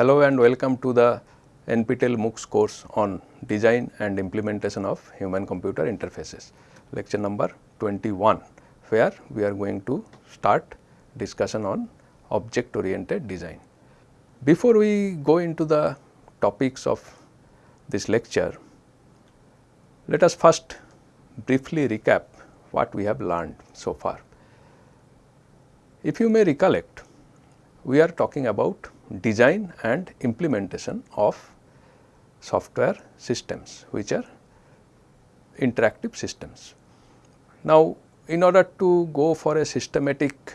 Hello and welcome to the NPTEL MOOCs course on design and implementation of human computer interfaces lecture number 21 where we are going to start discussion on object oriented design. Before we go into the topics of this lecture, let us first briefly recap what we have learned so far. If you may recollect, we are talking about design and implementation of software systems which are interactive systems. Now, in order to go for a systematic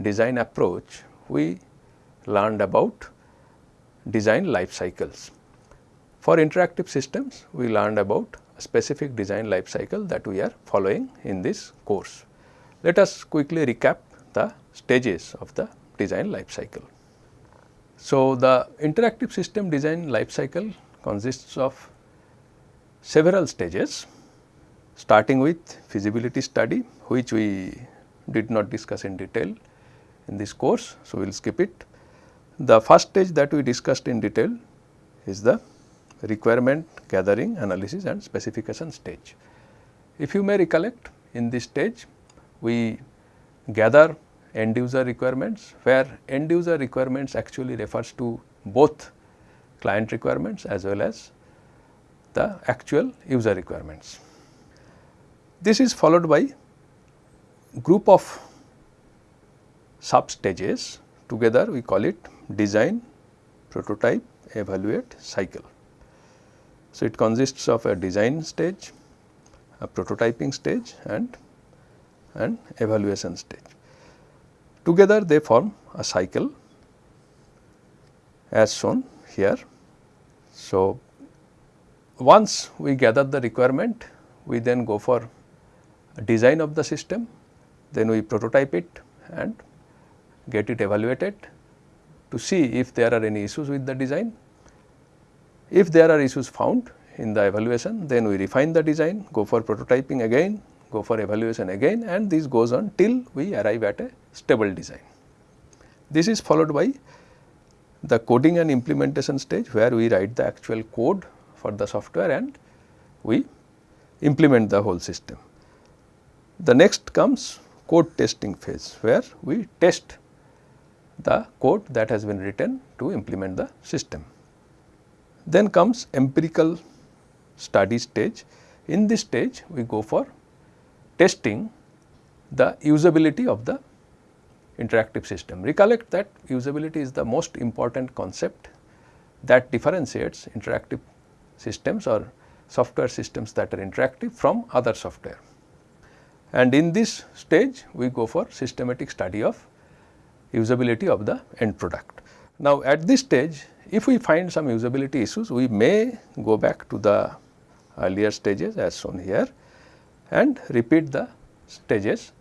design approach, we learned about design life cycles. For interactive systems, we learned about a specific design life cycle that we are following in this course. Let us quickly recap the stages of the design life cycle. So, the interactive system design life cycle consists of several stages starting with feasibility study which we did not discuss in detail in this course. So, we will skip it. The first stage that we discussed in detail is the requirement gathering analysis and specification stage. If you may recollect in this stage we gather end user requirements where end user requirements actually refers to both client requirements as well as the actual user requirements. This is followed by group of sub stages together we call it design, prototype, evaluate, cycle. So, it consists of a design stage, a prototyping stage and an evaluation stage. Together they form a cycle as shown here. So, once we gather the requirement, we then go for design of the system, then we prototype it and get it evaluated to see if there are any issues with the design. If there are issues found in the evaluation, then we refine the design, go for prototyping again, go for evaluation again and this goes on till we arrive at a stable design. This is followed by the coding and implementation stage where we write the actual code for the software and we implement the whole system. The next comes code testing phase where we test the code that has been written to implement the system. Then comes empirical study stage. In this stage we go for testing the usability of the interactive system. Recollect that usability is the most important concept that differentiates interactive systems or software systems that are interactive from other software. And in this stage we go for systematic study of usability of the end product. Now, at this stage if we find some usability issues we may go back to the earlier stages as shown here and repeat the stages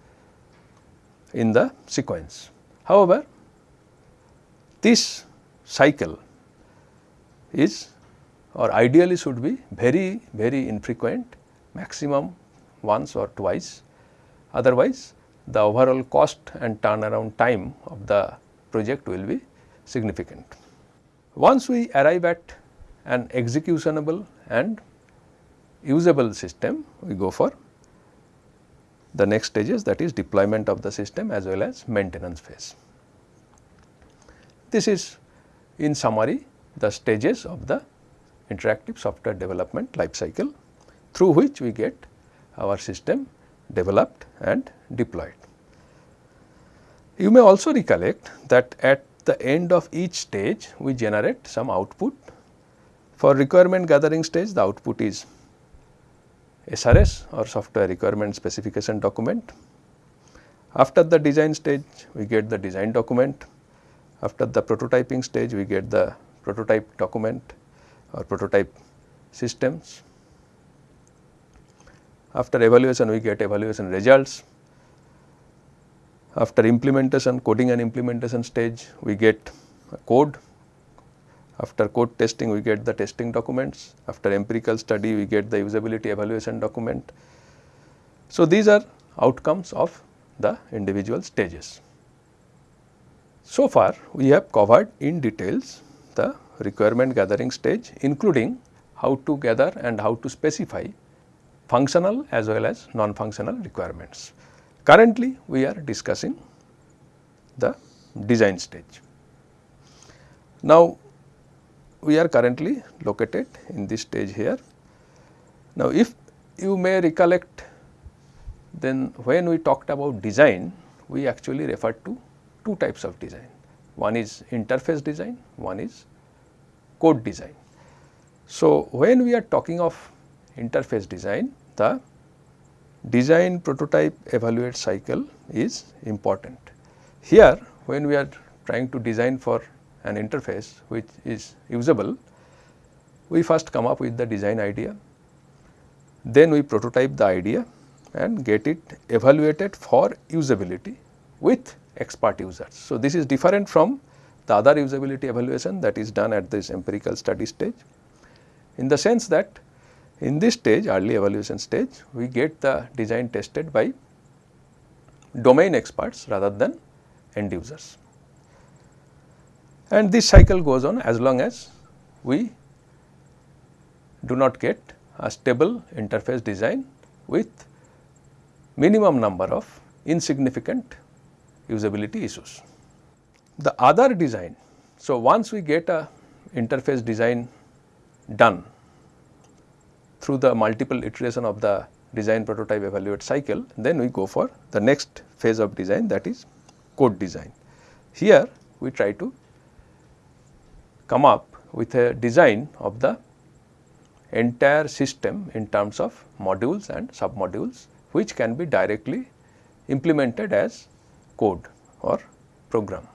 in the sequence. However, this cycle is or ideally should be very very infrequent maximum once or twice otherwise the overall cost and turnaround time of the project will be significant. Once we arrive at an executionable and usable system, we go for the next stages that is deployment of the system as well as maintenance phase. This is in summary the stages of the interactive software development life cycle through which we get our system developed and deployed. You may also recollect that at the end of each stage we generate some output. For requirement gathering stage the output is SRS or software requirement specification document. After the design stage we get the design document. After the prototyping stage we get the prototype document or prototype systems. After evaluation we get evaluation results. After implementation coding and implementation stage we get code. After code testing we get the testing documents. After empirical study we get the usability evaluation document. So, these are outcomes of the individual stages. So far we have covered in details the requirement gathering stage including how to gather and how to specify functional as well as non-functional requirements. Currently, we are discussing the design stage. Now, we are currently located in this stage here. Now, if you may recollect then when we talked about design, we actually referred to two types of design. One is interface design, one is code design. So, when we are talking of interface design, the design prototype evaluate cycle is important. Here when we are trying to design for an interface which is usable, we first come up with the design idea, then we prototype the idea and get it evaluated for usability with expert users. So, this is different from the other usability evaluation that is done at this empirical study stage in the sense that in this stage early evaluation stage we get the design tested by domain experts rather than end users. And this cycle goes on as long as we do not get a stable interface design with minimum number of insignificant usability issues. The other design, so once we get a interface design done through the multiple iteration of the design prototype evaluate cycle, then we go for the next phase of design that is code design. Here we try to come up with a design of the entire system in terms of modules and submodules which can be directly implemented as code or program.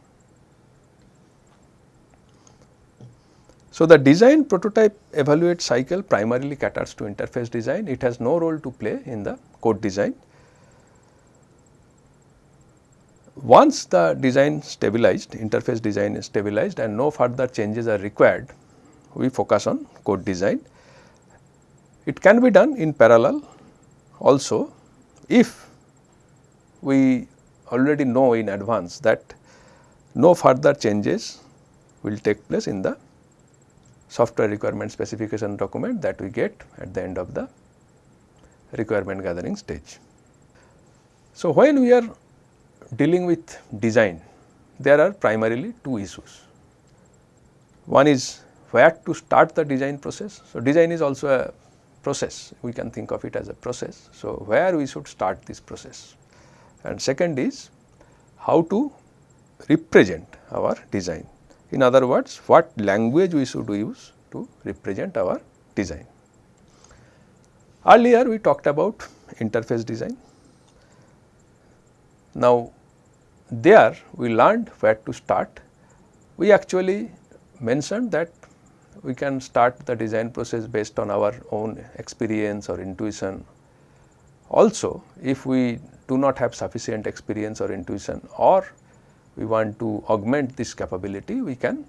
So, the design prototype evaluate cycle primarily caters to interface design, it has no role to play in the code design. Once the design stabilized, interface design is stabilized and no further changes are required, we focus on code design. It can be done in parallel also if we already know in advance that no further changes will take place in the software requirement specification document that we get at the end of the requirement gathering stage. So, when we are dealing with design, there are primarily two issues. One is where to start the design process. So, design is also a process, we can think of it as a process. So, where we should start this process and second is how to represent our design. In other words, what language we should use to represent our design. Earlier we talked about interface design. Now, there we learned where to start. We actually mentioned that we can start the design process based on our own experience or intuition. Also, if we do not have sufficient experience or intuition or we want to augment this capability, we can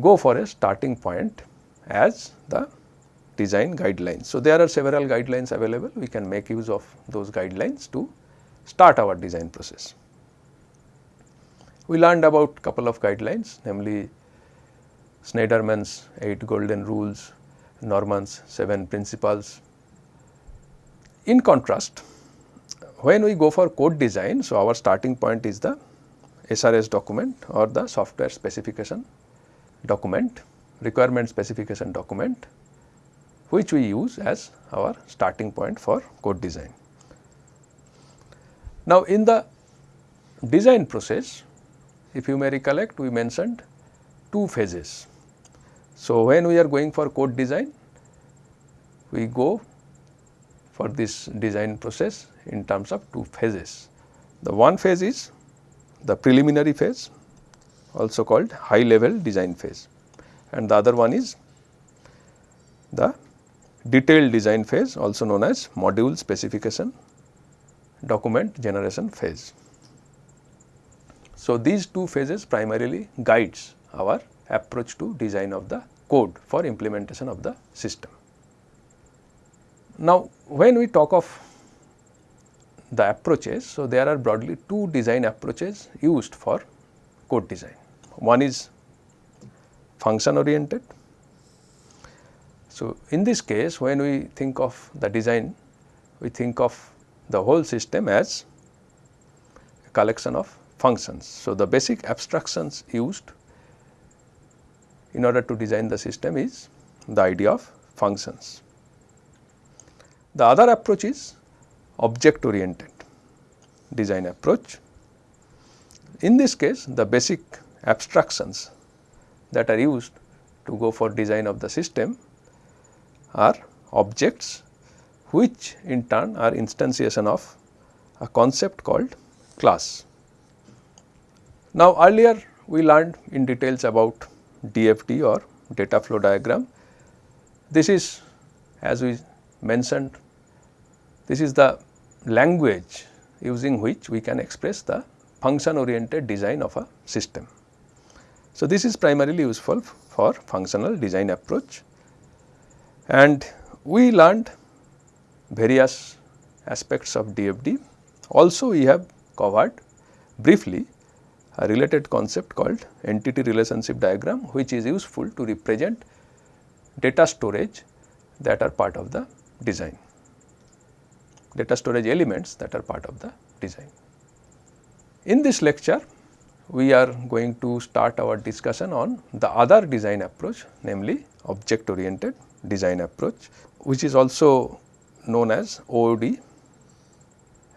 go for a starting point as the design guidelines. So, there are several guidelines available, we can make use of those guidelines to start our design process. We learned about couple of guidelines namely Shneiderman's 8 golden rules, Norman's 7 principles. In contrast, when we go for code design, so our starting point is the SRS document or the software specification document, requirement specification document which we use as our starting point for code design. Now, in the design process, if you may recollect, we mentioned two phases. So, when we are going for code design, we go for this design process in terms of two phases. The one phase is the preliminary phase also called high level design phase and the other one is the detailed design phase also known as module specification document generation phase. So, these two phases primarily guides our approach to design of the code for implementation of the system. Now, when we talk of the approaches. So, there are broadly two design approaches used for code design. One is function oriented. So, in this case when we think of the design we think of the whole system as a collection of functions. So, the basic abstractions used in order to design the system is the idea of functions. The other approach is object oriented design approach. In this case the basic abstractions that are used to go for design of the system are objects which in turn are instantiation of a concept called class. Now earlier we learned in details about DFD or data flow diagram. This is as we mentioned this is the language using which we can express the function oriented design of a system. So, this is primarily useful for functional design approach and we learned various aspects of DFD. Also we have covered briefly a related concept called entity relationship diagram which is useful to represent data storage that are part of the design, data storage elements that are part of the design. In this lecture we are going to start our discussion on the other design approach namely object oriented design approach which is also known as OOD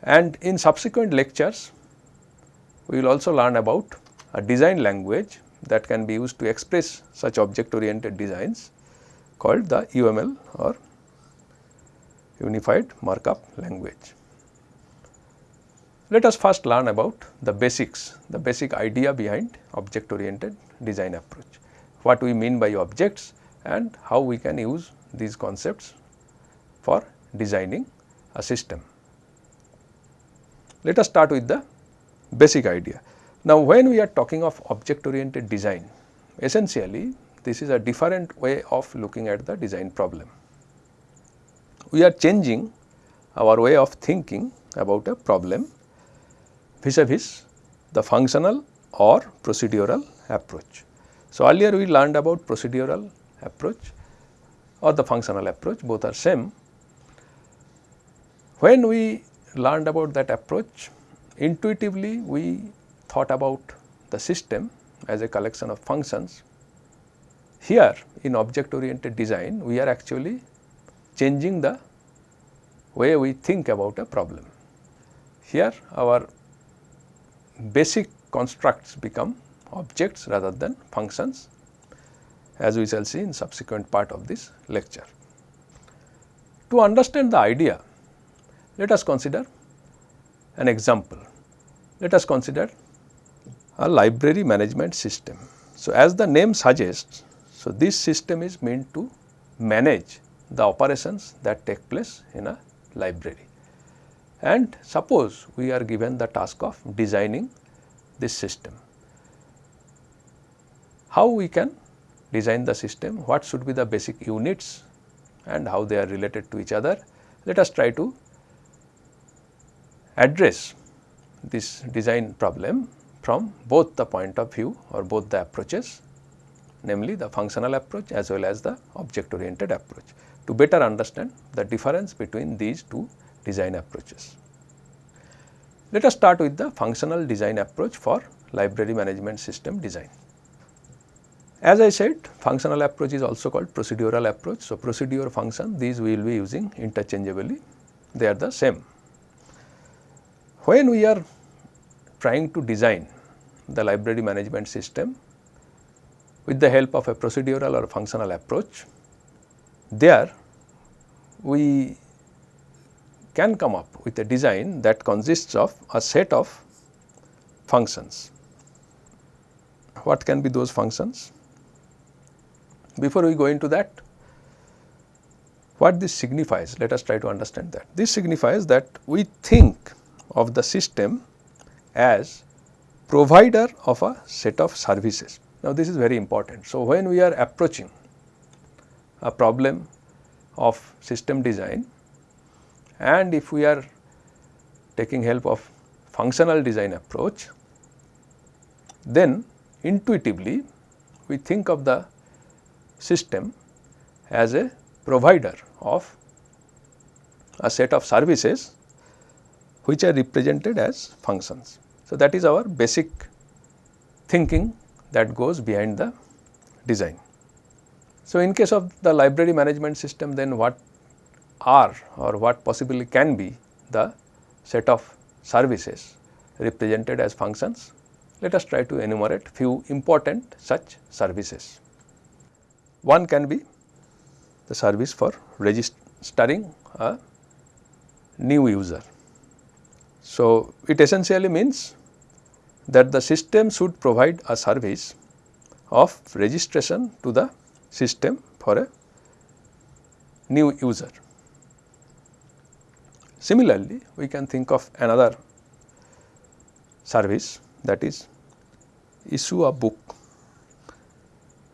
and in subsequent lectures we will also learn about a design language that can be used to express such object oriented designs called the UML or Unified Markup Language. Let us first learn about the basics, the basic idea behind object oriented design approach. What we mean by objects and how we can use these concepts for designing a system. Let us start with the basic idea. Now, when we are talking of object oriented design, essentially this is a different way of looking at the design problem. We are changing our way of thinking about a problem vis-a-vis -vis the functional or procedural approach. So, earlier we learned about procedural approach or the functional approach both are same. When we learned about that approach intuitively we thought about the system as a collection of functions. Here in object oriented design we are actually changing the way we think about a problem. Here our basic constructs become objects rather than functions as we shall see in subsequent part of this lecture. To understand the idea, let us consider an example. Let us consider a library management system. So, as the name suggests, so this system is meant to manage the operations that take place in a library. And suppose we are given the task of designing this system. How we can design the system, what should be the basic units and how they are related to each other. Let us try to address this design problem from both the point of view or both the approaches namely the functional approach as well as the object oriented approach to better understand the difference between these two design approaches. Let us start with the functional design approach for library management system design. As I said functional approach is also called procedural approach. So, procedure function these we will be using interchangeably they are the same. When we are trying to design the library management system with the help of a procedural or functional approach there we can come up with a design that consists of a set of functions. What can be those functions? Before we go into that, what this signifies, let us try to understand that. This signifies that we think of the system as provider of a set of services. Now, this is very important. So, when we are approaching a problem of system design and if we are taking help of functional design approach, then intuitively we think of the system as a provider of a set of services which are represented as functions. So, that is our basic thinking that goes behind the design. So, in case of the library management system then what are or what possibly can be the set of services represented as functions. Let us try to enumerate few important such services. One can be the service for registering a new user. So, it essentially means that the system should provide a service of registration to the system for a new user. Similarly, we can think of another service that is issue a book.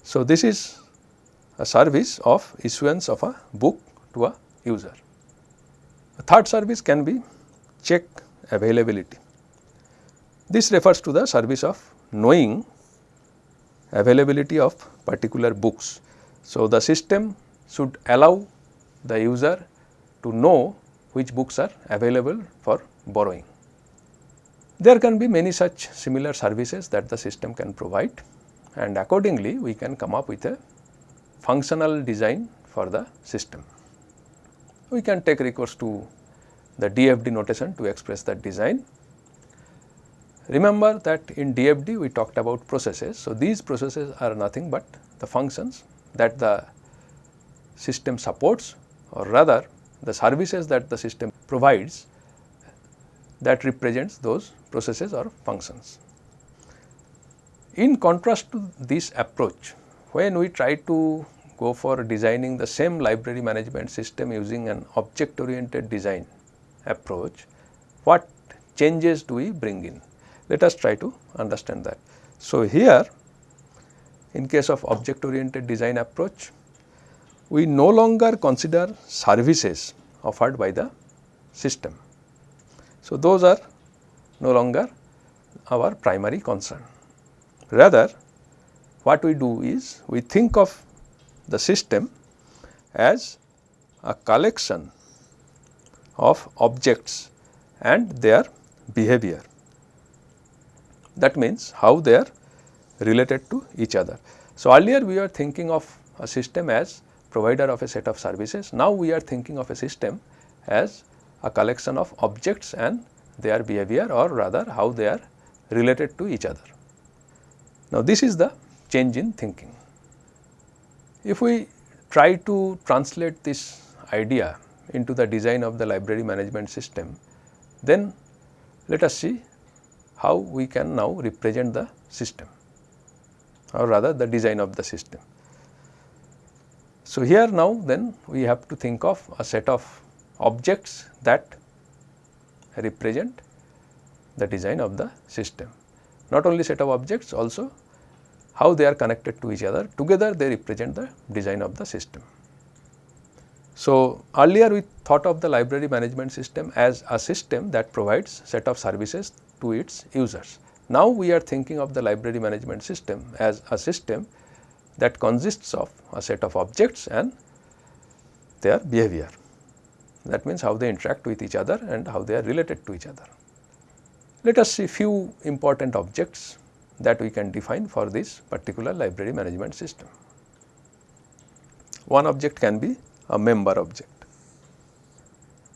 So, this is a service of issuance of a book to a user. A third service can be check availability. This refers to the service of knowing availability of particular books. So, the system should allow the user to know which books are available for borrowing. There can be many such similar services that the system can provide and accordingly we can come up with a functional design for the system. We can take recourse to the DFD notation to express that design. Remember that in DFD we talked about processes. So, these processes are nothing but the functions that the system supports or rather the services that the system provides that represents those processes or functions. In contrast to this approach, when we try to go for designing the same library management system using an object oriented design approach, what changes do we bring in? Let us try to understand that. So, here in case of object oriented design approach, we no longer consider services offered by the system. So, those are no longer our primary concern. Rather, what we do is we think of the system as a collection of objects and their behavior. That means, how they are related to each other. So, earlier we were thinking of a system as provider of a set of services. Now, we are thinking of a system as a collection of objects and their behavior or rather how they are related to each other. Now, this is the change in thinking. If we try to translate this idea into the design of the library management system, then let us see how we can now represent the system or rather the design of the system. So, here now then we have to think of a set of objects that represent the design of the system. Not only set of objects also how they are connected to each other together they represent the design of the system. So, earlier we thought of the library management system as a system that provides set of services to its users. Now, we are thinking of the library management system as a system that consists of a set of objects and their behavior. That means, how they interact with each other and how they are related to each other. Let us see few important objects that we can define for this particular library management system. One object can be a member object.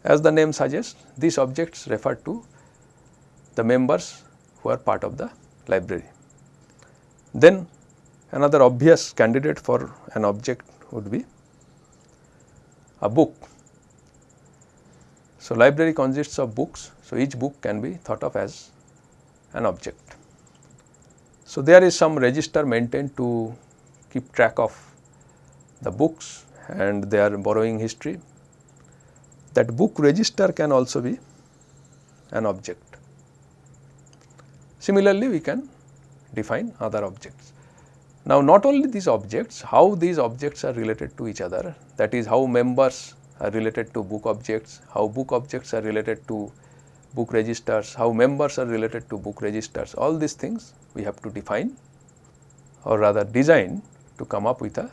As the name suggests, these objects refer to the members who are part of the library. Then another obvious candidate for an object would be a book. So, library consists of books. So, each book can be thought of as an object. So, there is some register maintained to keep track of the books and their borrowing history. That book register can also be an object. Similarly, we can define other objects. Now, not only these objects, how these objects are related to each other that is how members are related to book objects, how book objects are related to book registers, how members are related to book registers, all these things we have to define or rather design to come up with a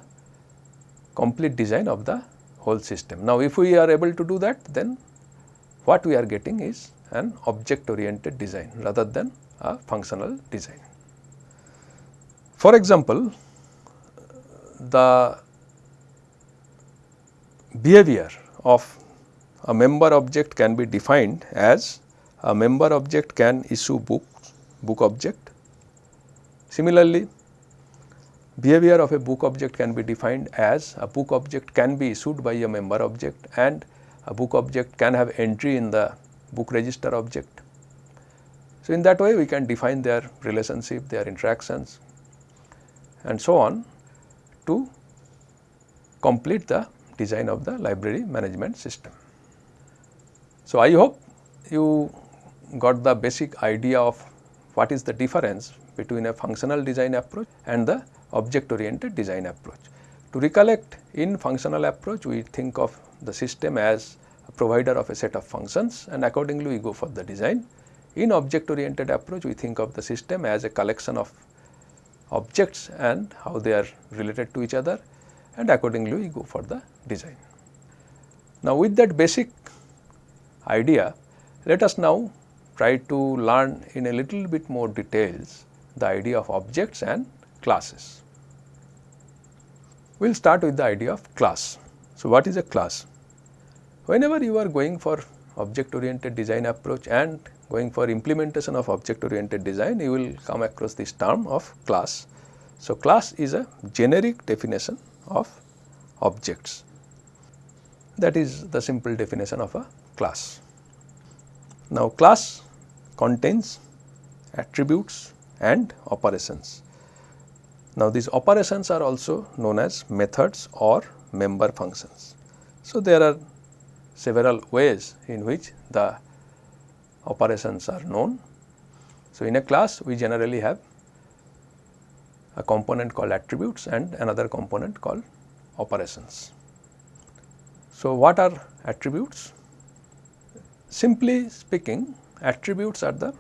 complete design of the whole system. Now, if we are able to do that then what we are getting is an object oriented design rather than a functional design. For example, the behavior of a member object can be defined as a member object can issue book, book object. Similarly, behavior of a book object can be defined as a book object can be issued by a member object and a book object can have entry in the book register object. So, in that way we can define their relationship, their interactions and so on to complete the design of the library management system. So, I hope you got the basic idea of what is the difference between a functional design approach and the object oriented design approach. To recollect in functional approach we think of the system as a provider of a set of functions and accordingly we go for the design. In object oriented approach we think of the system as a collection of objects and how they are related to each other and accordingly we go for the design. Now, with that basic idea, let us now try to learn in a little bit more details the idea of objects and classes. We will start with the idea of class. So, what is a class? Whenever you are going for object oriented design approach and going for implementation of object oriented design, you will come across this term of class. So, class is a generic definition of objects. That is the simple definition of a class. Now, class contains attributes and operations. Now, these operations are also known as methods or member functions. So, there are several ways in which the operations are known. So, in a class we generally have a component called attributes and another component called operations. So, what are attributes? Simply speaking attributes are the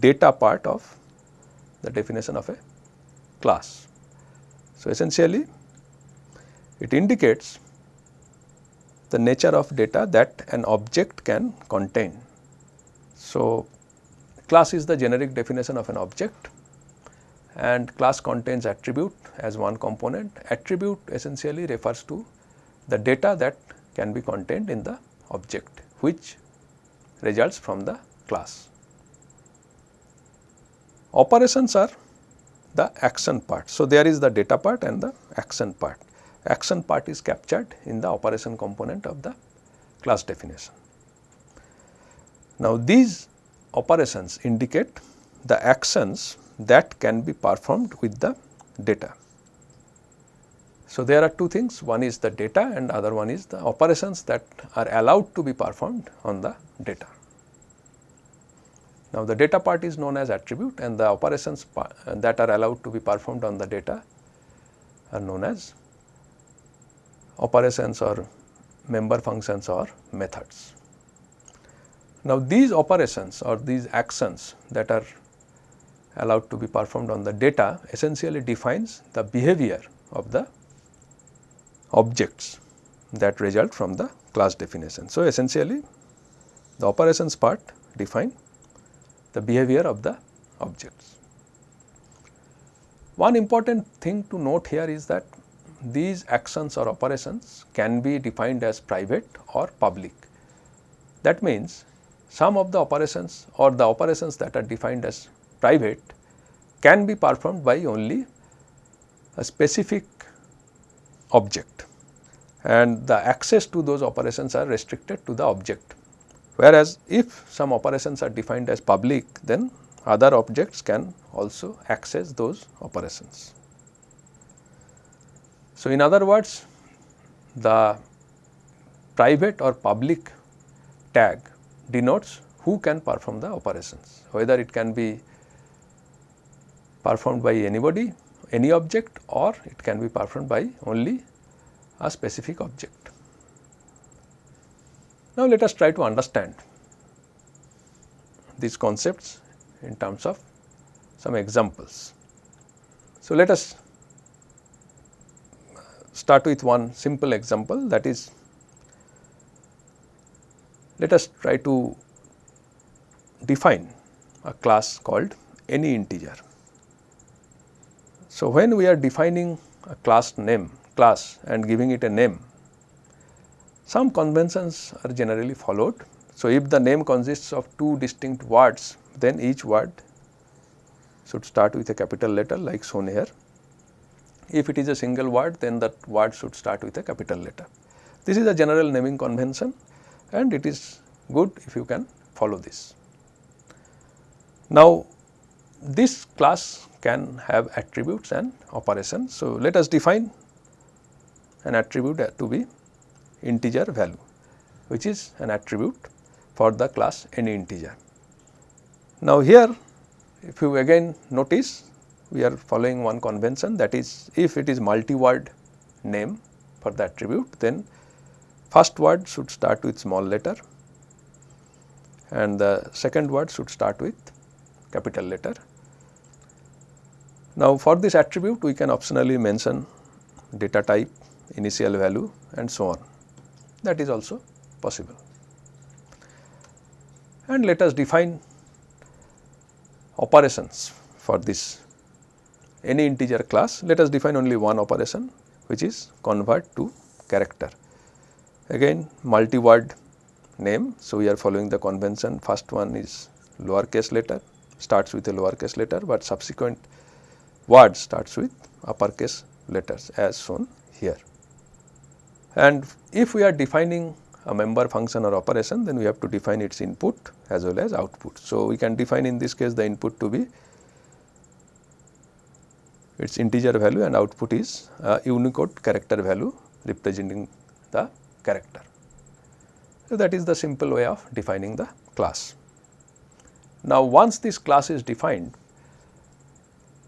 data part of the definition of a class. So, essentially it indicates the nature of data that an object can contain. So, class is the generic definition of an object and class contains attribute as one component. Attribute essentially refers to the data that can be contained in the object which results from the class. Operations are the action part. So, there is the data part and the action part. Action part is captured in the operation component of the class definition. Now, these operations indicate the actions that can be performed with the data. So, there are two things one is the data and other one is the operations that are allowed to be performed on the data. Now, the data part is known as attribute and the operations uh, that are allowed to be performed on the data are known as operations or member functions or methods. Now, these operations or these actions that are allowed to be performed on the data essentially defines the behavior of the objects that result from the class definition. So, essentially the operations part define the behavior of the objects. One important thing to note here is that these actions or operations can be defined as private or public. That means, some of the operations or the operations that are defined as private can be performed by only a specific object and the access to those operations are restricted to the object. Whereas, if some operations are defined as public then other objects can also access those operations. So, in other words the private or public tag denotes who can perform the operations whether it can be performed by anybody, any object or it can be performed by only a specific object. Now, let us try to understand these concepts in terms of some examples. So, let us start with one simple example that is let us try to define a class called any integer. So, when we are defining a class name class and giving it a name, some conventions are generally followed. So, if the name consists of two distinct words, then each word should start with a capital letter like shown here. If it is a single word, then that word should start with a capital letter. This is a general naming convention and it is good if you can follow this. Now, this class can have attributes and operations. So, let us define an attribute to be integer value which is an attribute for the class any integer. Now, here if you again notice we are following one convention that is if it is multi-word name for the attribute then first word should start with small letter and the second word should start with capital letter. Now, for this attribute we can optionally mention data type, initial value and so on that is also possible. And let us define operations for this any integer class. Let us define only one operation which is convert to character. Again multi-word name. So, we are following the convention first one is lower case letter starts with a lower case letter, but subsequent word starts with uppercase letters as shown here. And if we are defining a member function or operation then we have to define its input as well as output. So, we can define in this case the input to be its integer value and output is a Unicode character value representing the character. So, that is the simple way of defining the class. Now, once this class is defined,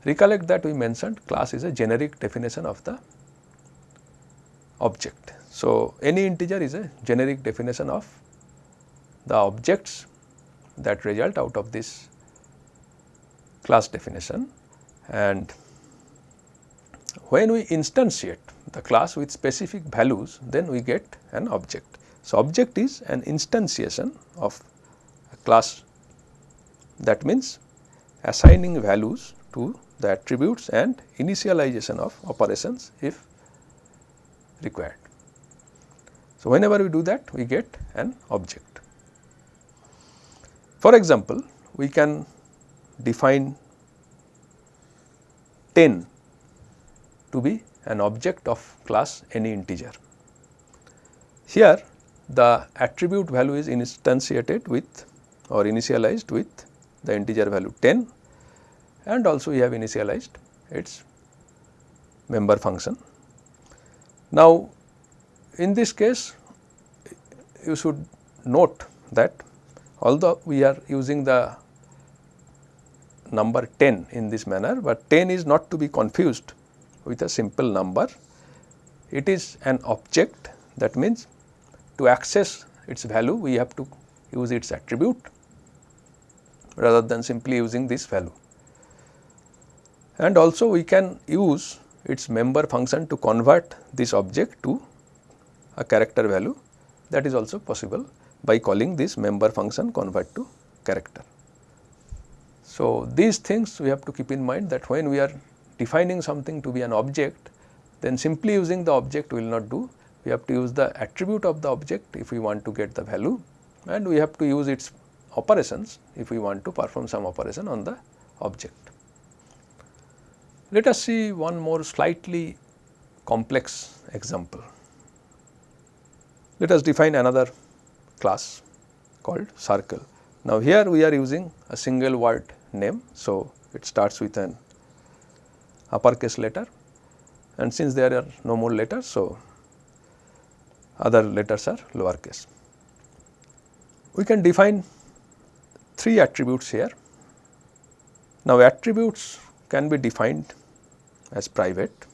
recollect that we mentioned class is a generic definition of the object. So, any integer is a generic definition of the objects that result out of this class definition and when we instantiate the class with specific values then we get an object. So, object is an instantiation of a class that means assigning values to the attributes and initialization of operations if required. So, whenever we do that we get an object. For example, we can define 10 to be an object of class any integer. Here the attribute value is instantiated with or initialized with the integer value 10 and also we have initialized its member function. Now, in this case you should note that although we are using the number 10 in this manner, but 10 is not to be confused with a simple number. It is an object that means to access its value we have to use its attribute rather than simply using this value. And also we can use its member function to convert this object to a character value that is also possible by calling this member function convert to character. So, these things we have to keep in mind that when we are defining something to be an object then simply using the object will not do. We have to use the attribute of the object if we want to get the value and we have to use its operations if we want to perform some operation on the object. Let us see one more slightly complex example. Let us define another class called circle. Now, here we are using a single word name. So, it starts with an uppercase letter and since there are no more letters. So, other letters are lowercase. We can define three attributes here. Now, attributes can be defined as private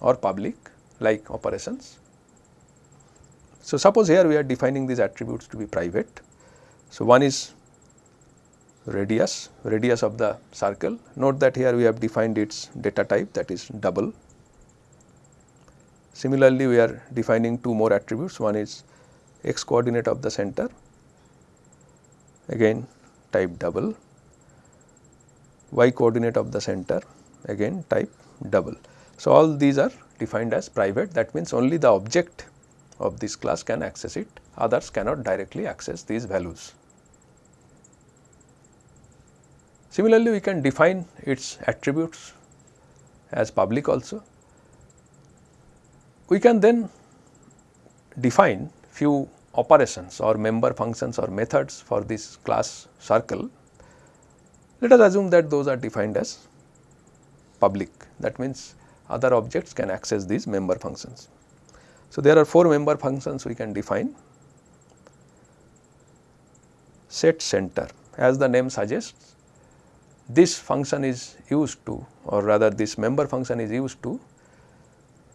or public like operations. So, suppose here we are defining these attributes to be private. So, one is radius, radius of the circle. Note that here we have defined its data type that is double. Similarly, we are defining two more attributes, one is x coordinate of the center, again type double, y coordinate of the center, again type double. So, all these are defined as private that means only the object of this class can access it, others cannot directly access these values. Similarly, we can define its attributes as public also. We can then define few operations or member functions or methods for this class circle. Let us assume that those are defined as public that means other objects can access these member functions. So, there are 4 member functions we can define set center as the name suggests this function is used to or rather this member function is used to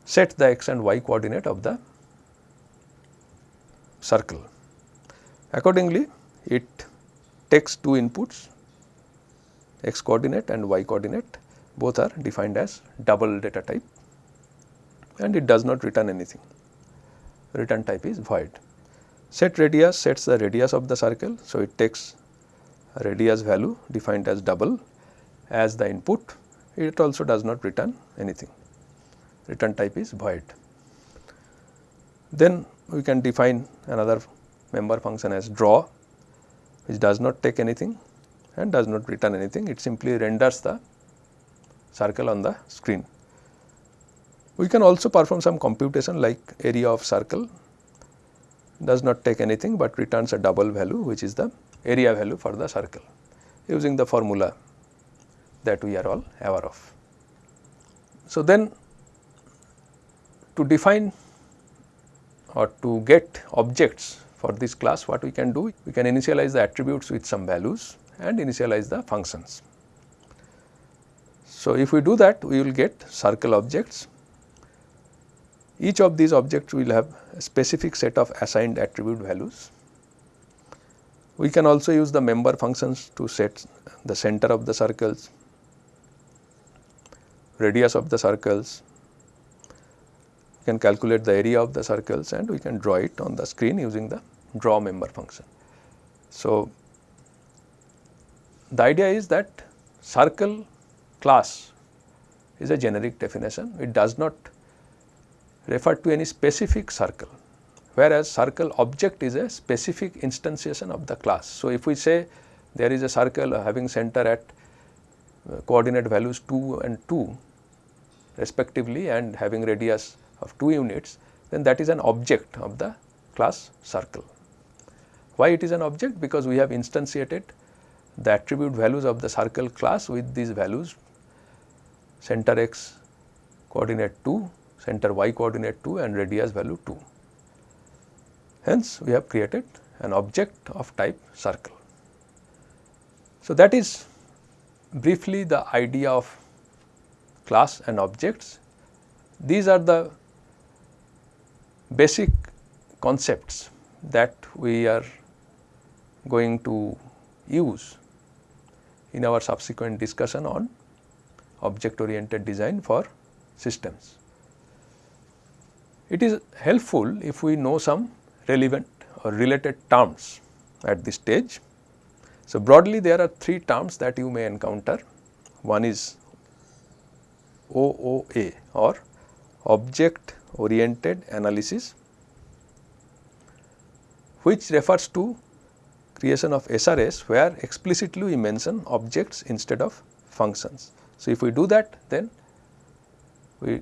set the x and y coordinate of the circle. Accordingly, it takes two inputs x coordinate and y coordinate both are defined as double data type and it does not return anything return type is void. Set radius sets the radius of the circle. So, it takes radius value defined as double as the input it also does not return anything return type is void. Then we can define another member function as draw which does not take anything and does not return anything it simply renders the circle on the screen. We can also perform some computation like area of circle does not take anything but returns a double value which is the area value for the circle using the formula that we are all aware of. So, then to define or to get objects for this class what we can do? We can initialize the attributes with some values and initialize the functions. So, if we do that we will get circle objects. Each of these objects will have a specific set of assigned attribute values we can also use the member functions to set the center of the circles, radius of the circles, we can calculate the area of the circles and we can draw it on the screen using the draw member function. So, the idea is that circle class is a generic definition, it does not refer to any specific circle whereas circle object is a specific instantiation of the class. So, if we say there is a circle having center at uh, coordinate values 2 and 2 respectively and having radius of 2 units then that is an object of the class circle. Why it is an object? Because we have instantiated the attribute values of the circle class with these values center x coordinate 2, center y coordinate 2 and radius value 2. Hence, we have created an object of type circle. So, that is briefly the idea of class and objects. These are the basic concepts that we are going to use in our subsequent discussion on object oriented design for systems. It is helpful if we know some relevant or related terms at this stage. So, broadly there are three terms that you may encounter. One is OOA or object oriented analysis which refers to creation of SRS where explicitly we mention objects instead of functions. So, if we do that then we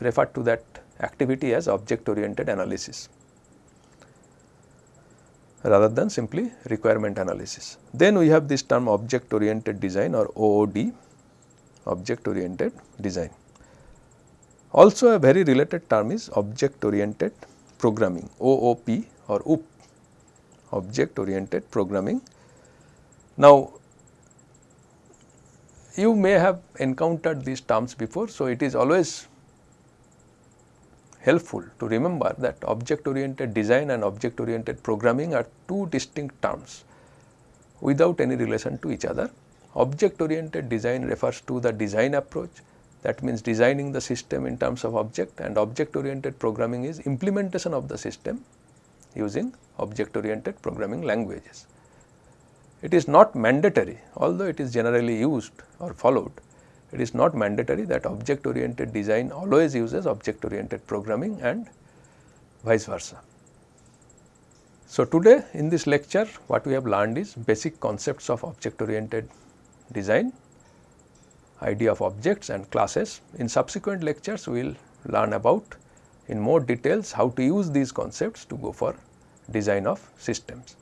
refer to that activity as object oriented analysis rather than simply requirement analysis. Then we have this term object oriented design or OOD object oriented design. Also a very related term is object oriented programming OOP or OOP object oriented programming. Now you may have encountered these terms before. So, it is always helpful to remember that object oriented design and object oriented programming are two distinct terms. without any relation to each other. Object oriented design refers to the design approach that means designing the system in terms of object and object oriented programming is implementation of the system using object oriented programming languages. It is not mandatory although it is generally used or followed it is not mandatory that object oriented design always uses object oriented programming and vice versa. So, today in this lecture what we have learned is basic concepts of object oriented design, idea of objects and classes. In subsequent lectures we will learn about in more details how to use these concepts to go for design of systems.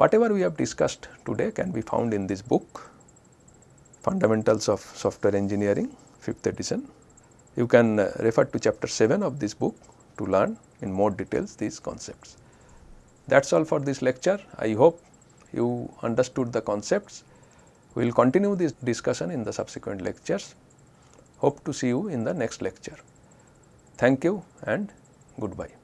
Whatever we have discussed today can be found in this book Fundamentals of Software Engineering 5th edition. You can uh, refer to chapter 7 of this book to learn in more details these concepts. That is all for this lecture. I hope you understood the concepts. We will continue this discussion in the subsequent lectures. Hope to see you in the next lecture. Thank you and goodbye.